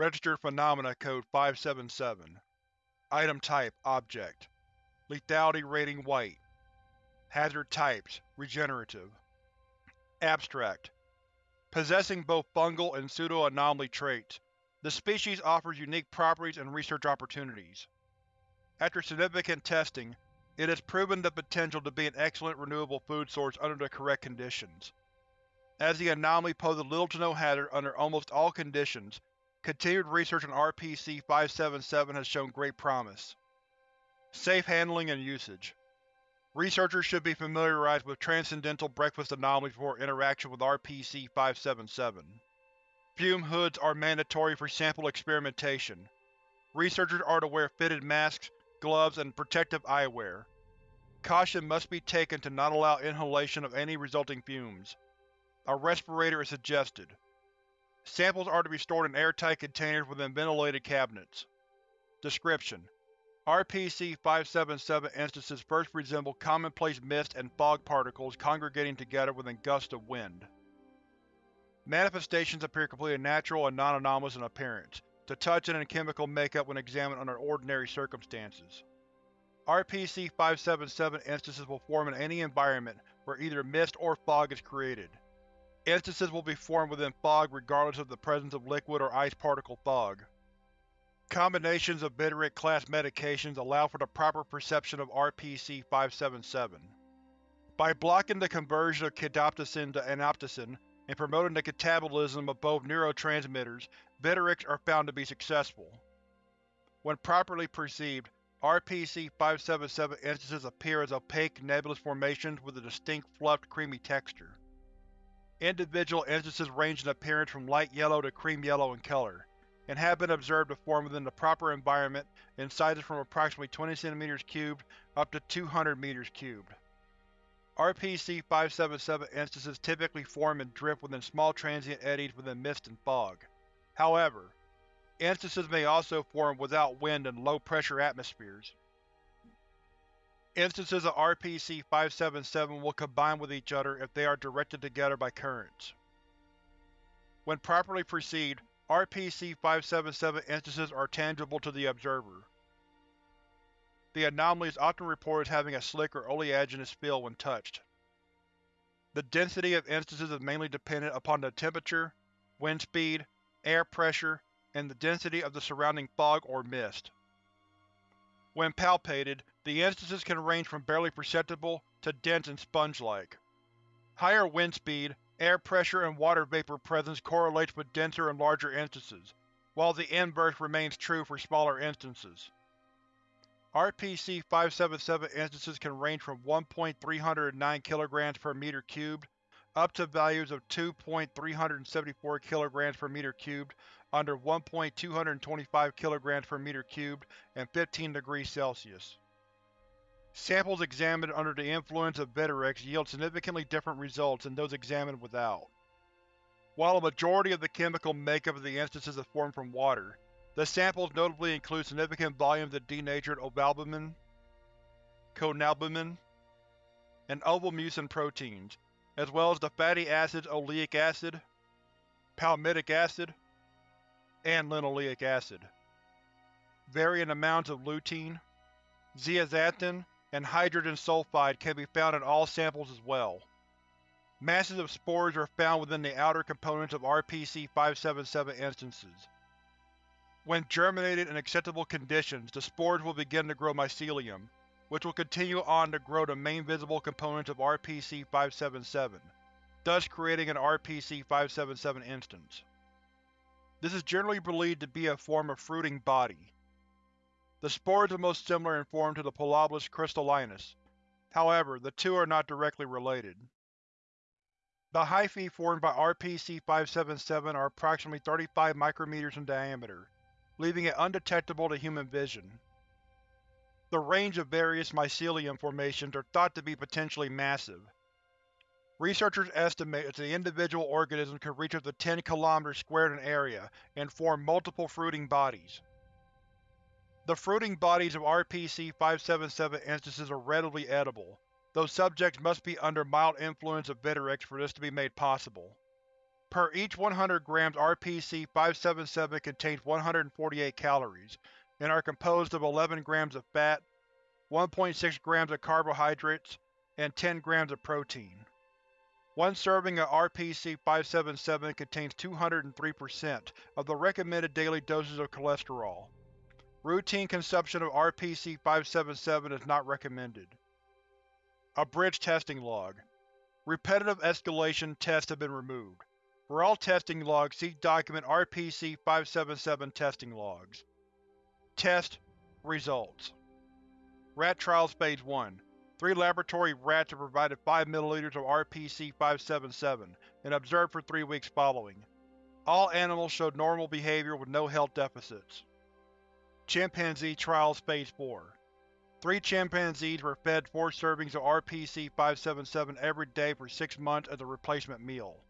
Registered Phenomena Code 577 Item Type Object. Lethality Rating White. Hazard Types Regenerative. Abstract. Possessing both fungal and pseudo-anomaly traits, the species offers unique properties and research opportunities. After significant testing, it has proven the potential to be an excellent renewable food source under the correct conditions. As the anomaly poses little to no hazard under almost all conditions, continued research on RPC-577 has shown great promise. Safe handling and usage Researchers should be familiarized with transcendental breakfast anomalies before interaction with RPC-577. Fume hoods are mandatory for sample experimentation. Researchers are to wear fitted masks, gloves, and protective eyewear. Caution must be taken to not allow inhalation of any resulting fumes. A respirator is suggested. Samples are to be stored in airtight containers within ventilated cabinets. Description: RPC-577 instances first resemble commonplace mist and fog particles congregating together within gusts of wind. Manifestations appear completely natural and non-anomalous in appearance, to touch and in chemical makeup when examined under ordinary circumstances. RPC-577 instances will form in any environment where either mist or fog is created. Instances will be formed within fog regardless of the presence of liquid or ice particle fog. Combinations of Bitterick-class medications allow for the proper perception of RPC-577. By blocking the conversion of kidoptesin to anoptesin and promoting the catabolism of both neurotransmitters, Bittericks are found to be successful. When properly perceived, RPC-577 instances appear as opaque, nebulous formations with a distinct fluffed, creamy texture. Individual instances range in appearance from light yellow to cream yellow in color, and have been observed to form within the proper environment in sizes from approximately 20 cm cubed up to 200 m cubed. RPC-577 instances typically form and drift within small transient eddies within mist and fog. However, instances may also form without wind in low-pressure atmospheres. Instances of RPC-577 will combine with each other if they are directed together by currents. When properly perceived, RPC-577 instances are tangible to the observer. The anomaly is often reported as having a slick or oleaginous feel when touched. The density of instances is mainly dependent upon the temperature, wind speed, air pressure, and the density of the surrounding fog or mist. When palpated, the instances can range from barely perceptible to dense and sponge-like. Higher wind speed, air pressure, and water vapor presence correlates with denser and larger instances, while the inverse remains true for smaller instances. RPC-577 instances can range from 1.309 kg per meter cubed up to values of 2.374 kg per meter cubed under 1.225 kg per meter cubed and 15 degrees Celsius. Samples examined under the influence of Viterex yield significantly different results than those examined without. While a majority of the chemical makeup of the instances is formed from water, the samples notably include significant volumes of denatured ovalbumin, conalbumin, and ovomucin proteins, as well as the fatty acids oleic acid, palmitic acid, and linoleic acid. Varying amounts of lutein, zeaxanthin, and hydrogen sulfide can be found in all samples as well. Masses of spores are found within the outer components of RPC-577 instances. When germinated in acceptable conditions, the spores will begin to grow mycelium, which will continue on to grow the main visible components of RPC-577, thus creating an RPC-577 instance. This is generally believed to be a form of fruiting body. The spores are most similar in form to the Pilobolus crystallinus, however, the two are not directly related. The hyphae formed by RPC-577 are approximately 35 micrometers in diameter, leaving it undetectable to human vision. The range of various mycelium formations are thought to be potentially massive. Researchers estimate that the individual organisms could reach up to 10 km squared in area and form multiple fruiting bodies. The fruiting bodies of RPC-577 instances are readily edible, though subjects must be under mild influence of Viterex for this to be made possible. Per each 100 grams RPC-577 contains 148 calories, and are composed of 11 grams of fat, 1.6 grams of carbohydrates, and 10 grams of protein. One serving of RPC-577 contains 203% of the recommended daily doses of cholesterol. Routine consumption of RPC-577 is not recommended. Abridged testing log. Repetitive escalation tests have been removed. For all testing logs, see document RPC-577 testing logs. Test Results Rat Trials Phase 1 Three laboratory rats are provided 5 ml of RPC-577 and observed for three weeks following. All animals showed normal behavior with no health deficits. Chimpanzee Trials Phase 4 Three chimpanzees were fed four servings of RPC-577 every day for six months as a replacement meal.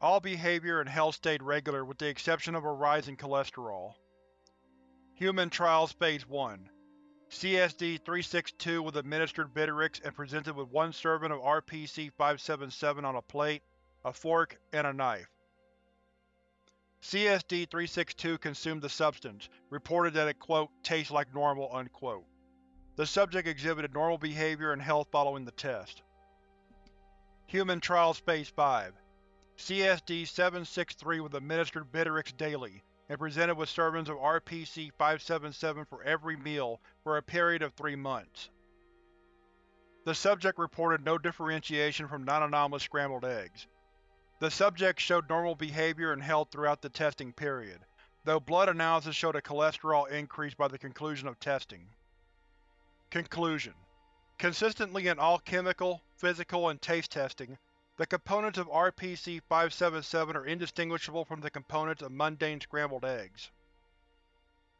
All behavior and health stayed regular with the exception of a rise in cholesterol. Human Trials Phase 1 CSD-362 was administered Viteryx and presented with one serving of RPC-577 on a plate, a fork, and a knife. CSD-362 consumed the substance, reported that it quote, tastes like normal. Unquote. The subject exhibited normal behavior and health following the test. Human Trials Phase 5 CSD-763 was administered Viteryx daily, and presented with servings of RPC-577 for every meal for a period of three months. The subject reported no differentiation from non-anomalous scrambled eggs. The subject showed normal behavior and health throughout the testing period, though blood analysis showed a cholesterol increase by the conclusion of testing. Conclusion Consistently in all chemical, physical, and taste testing, the components of RPC-577 are indistinguishable from the components of mundane scrambled eggs.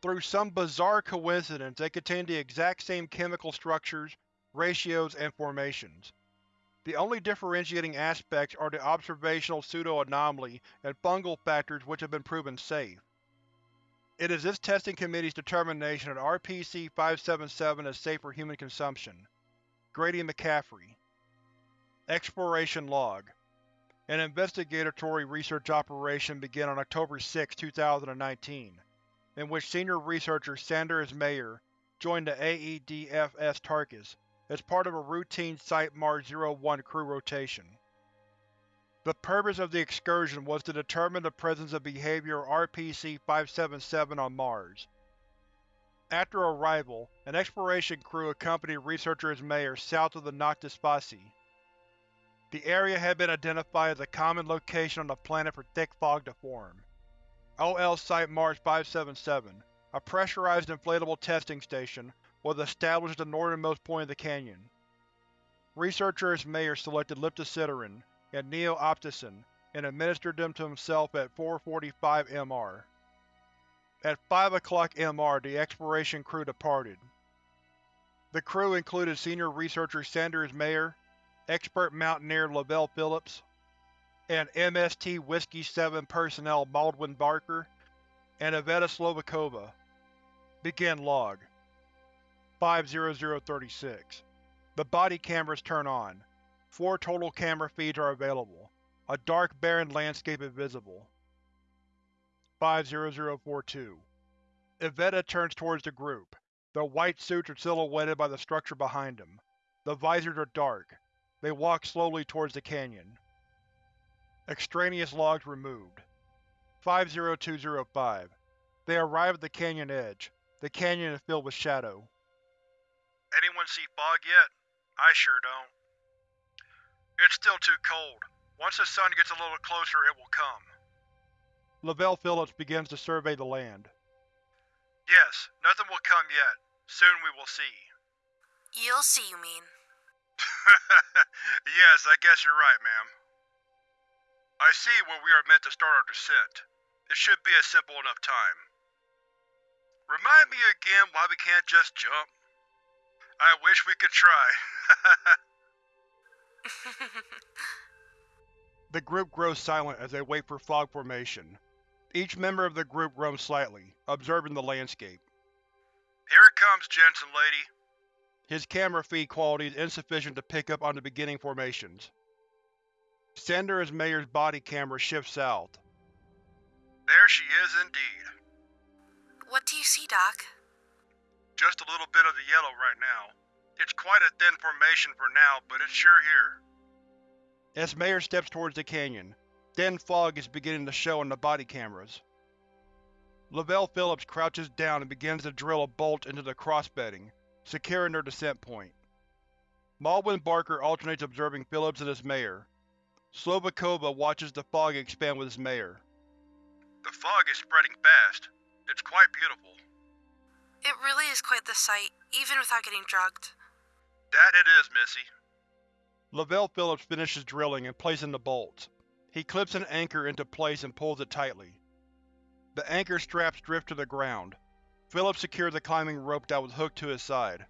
Through some bizarre coincidence, they contain the exact same chemical structures, ratios, and formations. The only differentiating aspects are the observational pseudo-anomaly and fungal factors which have been proven safe. It is this testing committee's determination that RPC-577 is safe for human consumption. Grady McCaffrey Exploration Log An investigatory research operation began on October 6, 2019, in which senior researcher Sanders Mayer joined the AEDFS Tarkus as part of a routine Site Mars-01 crew rotation. The purpose of the excursion was to determine the presence of behavior of RPC-577 on Mars. After arrival, an exploration crew accompanied researcher Mayer south of the Noctis Fossae, the area had been identified as a common location on the planet for thick fog to form. OL Site Mars 577, a pressurized inflatable testing station, was established at the northernmost point of the canyon. Researchers Mayer selected liptocitarine and neo-opticin and administered them to himself at 4.45 MR. At 5 o'clock MR, the exploration crew departed. The crew included senior researcher Sanders Mayer expert mountaineer Lavelle Phillips, and MST Whiskey 7 personnel Baldwin Barker and Iveta Slovakova. Begin log. 50036 The body cameras turn on. Four total camera feeds are available. A dark, barren landscape is visible. 50042 Iveta turns towards the group. Their white suits are silhouetted by the structure behind them. The visors are dark. They walk slowly towards the canyon. Extraneous logs removed. 50205 They arrive at the canyon edge. The canyon is filled with shadow. Anyone see fog yet? I sure don't. It's still too cold. Once the sun gets a little closer, it will come. Lavelle Phillips begins to survey the land. Yes, nothing will come yet. Soon we will see. You'll see, you mean. yes, I guess you're right, ma'am. I see where we are meant to start our descent. It should be a simple enough time. Remind me again why we can't just jump. I wish we could try. the group grows silent as they wait for fog formation. Each member of the group roams slightly, observing the landscape. Here it comes, Jensen lady. His camera feed quality is insufficient to pick up on the beginning formations. Sender Ismayer's body camera shifts south. There she is indeed. What do you see, Doc? Just a little bit of the yellow right now. It's quite a thin formation for now, but it's sure here. Ismayer steps towards the canyon. Thin fog is beginning to show on the body cameras. Lavelle Phillips crouches down and begins to drill a bolt into the crossbedding, securing their descent point. Baldwin Barker alternates observing Phillips and Ismayer. Slovakova watches the fog expand with Ismayer. The fog is spreading fast. It's quite beautiful. It really is quite the sight, even without getting drugged. That it is, Missy. Lavelle Phillips finishes drilling and placing the bolts. He clips an anchor into place and pulls it tightly. The anchor straps drift to the ground. Phillips secures the climbing rope that was hooked to his side.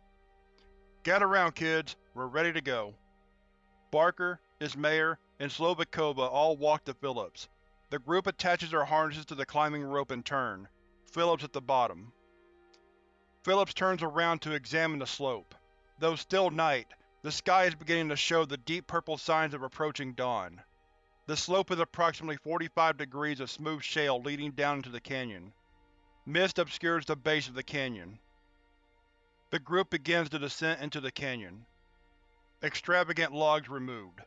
Gather round, kids. We're ready to go. Barker, Ismayer, and Slovakova all walk to Phillips. The group attaches their harnesses to the climbing rope in turn, Phillips at the bottom. Phillips turns around to examine the slope. Though still night, the sky is beginning to show the deep purple signs of approaching dawn. The slope is approximately 45 degrees of smooth shale leading down into the canyon. Mist obscures the base of the canyon. The group begins the descent into the canyon. Extravagant logs removed.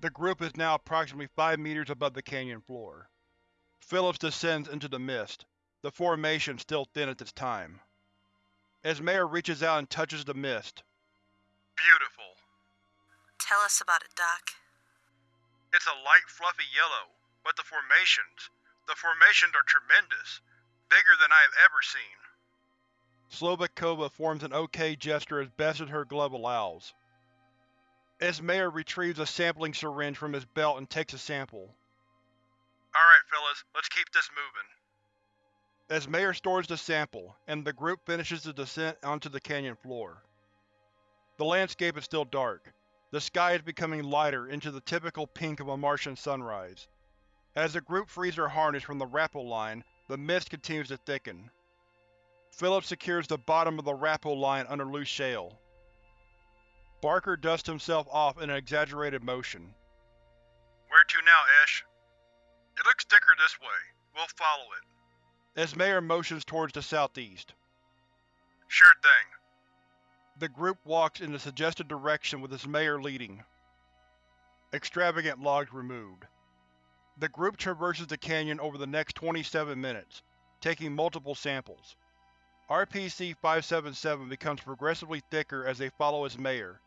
The group is now approximately 5 meters above the canyon floor. Phillips descends into the mist, the formation still thin at this time. Ismayer reaches out and touches the mist. Beautiful. Tell us about it, Doc. It's a light, fluffy yellow, but the formations, the formations are tremendous, bigger than I have ever seen. Slovakova forms an OK gesture as best as her glove allows. Ismayer retrieves a sampling syringe from his belt and takes a sample. Alright, fellas, let's keep this moving. Ismayer stores the sample, and the group finishes the descent onto the canyon floor. The landscape is still dark. The sky is becoming lighter into the typical pink of a Martian sunrise. As the group frees their harness from the rappel line, the mist continues to thicken. Phillips secures the bottom of the rappel line under loose shale. Barker dusts himself off in an exaggerated motion. Where to now, Ish? It looks thicker this way. We'll follow it. Ismayer motions towards the southeast. Sure thing. The group walks in the suggested direction with Ismayer leading. Extravagant logs removed. The group traverses the canyon over the next 27 minutes, taking multiple samples. RPC-577 becomes progressively thicker as they follow its mayor,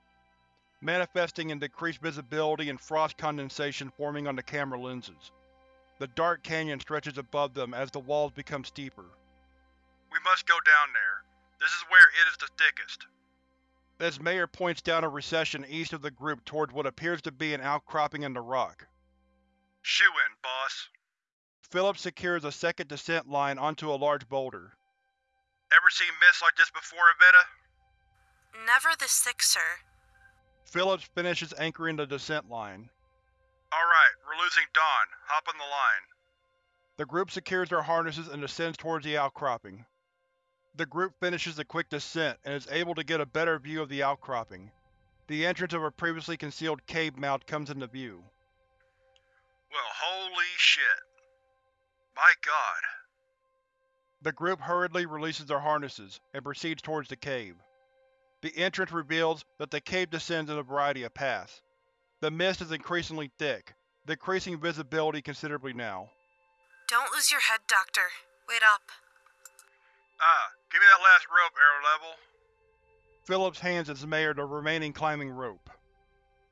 manifesting in decreased visibility and frost condensation forming on the camera lenses. The dark canyon stretches above them as the walls become steeper. We must go down there. This is where it is the thickest. Ismayer points down a recession east of the group towards what appears to be an outcropping in the rock. Shoe in, boss. Phillips secures a second descent line onto a large boulder. Ever seen mist like this before, Iveta? Never this thick, sir. Phillips finishes anchoring the descent line. Alright, we're losing Dawn. Hop on the line. The group secures their harnesses and descends towards the outcropping. The group finishes a quick descent and is able to get a better view of the outcropping. The entrance of a previously concealed cave mouth comes into view. Well, holy shit. My god. The group hurriedly releases their harnesses and proceeds towards the cave. The entrance reveals that the cave descends in a variety of paths. The mist is increasingly thick, decreasing visibility considerably now. Don't lose your head, Doctor. Wait up. Ah, give me that last rope, Arrow Level. Phillips hands Ismayer the remaining climbing rope.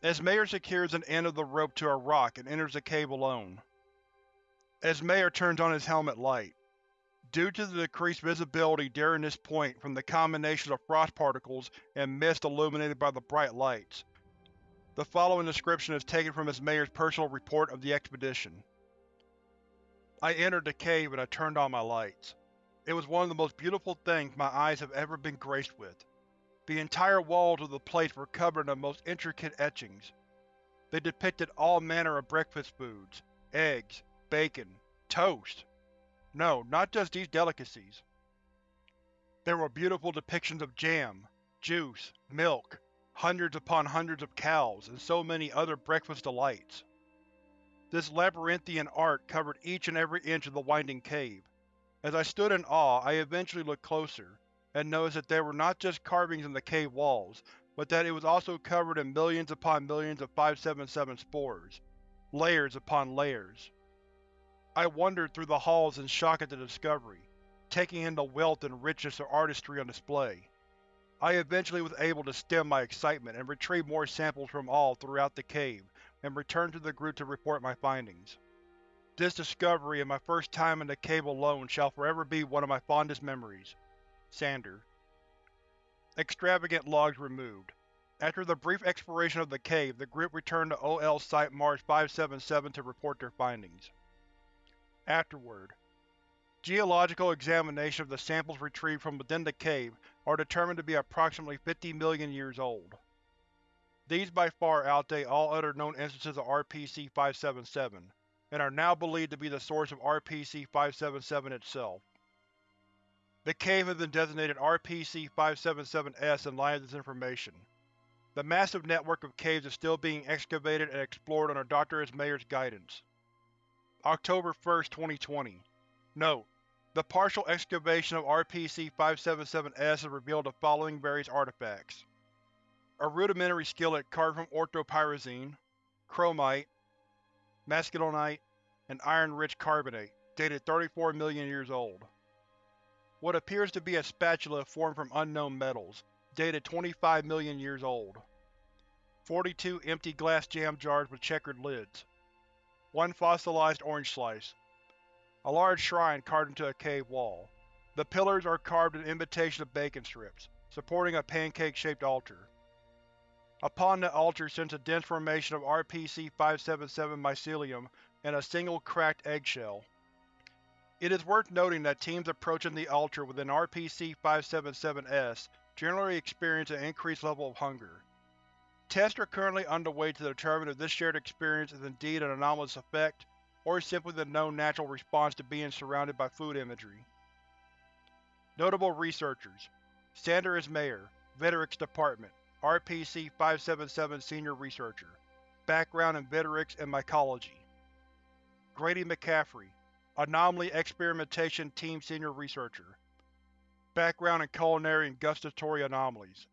Ismayer secures an end of the rope to a rock and enters the cave alone. Ismayer turns on his helmet light. Due to the decreased visibility during this point from the combination of frost particles and mist illuminated by the bright lights, the following description is taken from Ismayer's personal report of the expedition. I entered the cave and I turned on my lights. It was one of the most beautiful things my eyes have ever been graced with. The entire walls of the place were covered in the most intricate etchings. They depicted all manner of breakfast foods, eggs, bacon, toast. No, not just these delicacies. There were beautiful depictions of jam, juice, milk, hundreds upon hundreds of cows, and so many other breakfast delights. This labyrinthian art covered each and every inch of the winding cave. As I stood in awe, I eventually looked closer, and noticed that there were not just carvings in the cave walls, but that it was also covered in millions upon millions of 577 spores, layers upon layers. I wandered through the halls in shock at the discovery, taking in the wealth and richness of artistry on display. I eventually was able to stem my excitement and retrieve more samples from all throughout the cave, and returned to the group to report my findings. This discovery and my first time in the cave alone shall forever be one of my fondest memories. Sander. Extravagant logs removed. After the brief exploration of the cave, the group returned to OL Site Mars 577 to report their findings. Afterward, Geological examination of the samples retrieved from within the cave are determined to be approximately 50 million years old. These by far outdate all other known instances of RPC-577, and are now believed to be the source of RPC-577 itself. The cave has been designated RPC-577-S in light of this information. The massive network of caves is still being excavated and explored under Dr. S. Mayer's guidance. October 1, 2020 Note: The partial excavation of RPC-577-S has revealed the following various artifacts. A rudimentary skillet carved from orthopyroxene, chromite, maskelynite, and iron-rich carbonate, dated 34 million years old. What appears to be a spatula formed from unknown metals, dated 25 million years old. 42 empty glass jam jars with checkered lids. One fossilized orange slice, a large shrine carved into a cave wall. The pillars are carved in imitation of bacon strips, supporting a pancake-shaped altar. Upon the altar sits a dense formation of RPC-577 mycelium and a single cracked eggshell. It is worth noting that teams approaching the altar with an RPC-577-S generally experience an increased level of hunger. Tests are currently underway to determine if this shared experience is indeed an anomalous effect, or simply the known natural response to being surrounded by food imagery. Notable researchers Sander S. Mayer, Vitrex Department, RPC-577 Senior Researcher. Background in Vitrex and Mycology. Grady McCaffrey, Anomaly Experimentation Team Senior Researcher. Background in Culinary and Gustatory Anomalies,